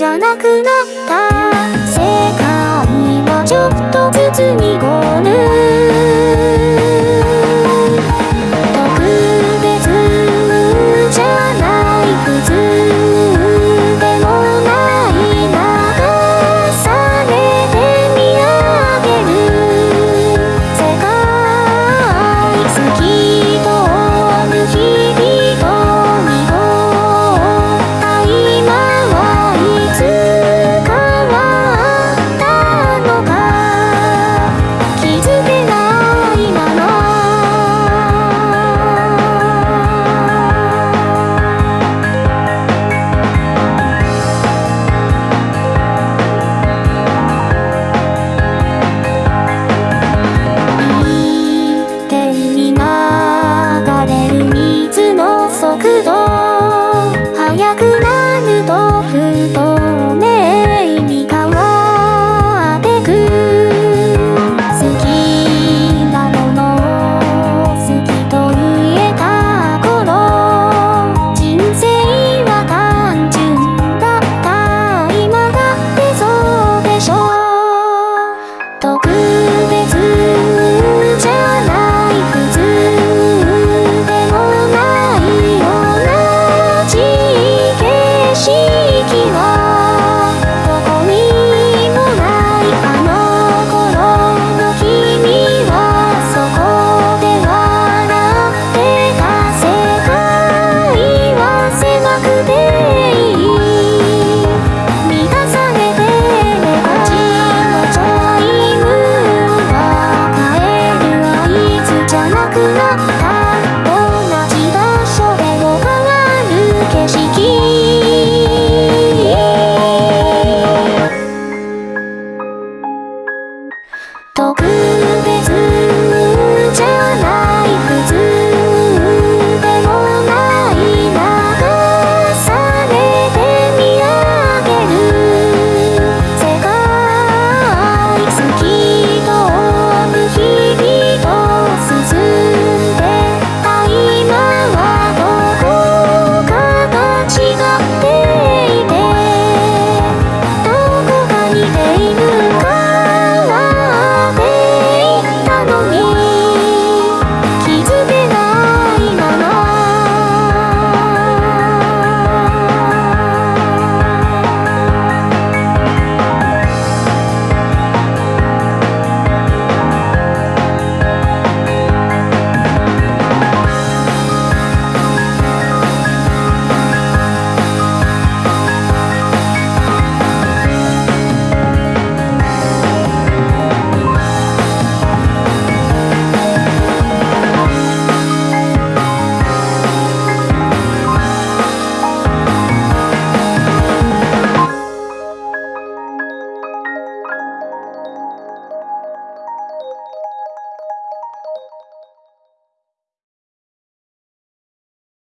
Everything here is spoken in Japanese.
じゃなくなっ good. 楽な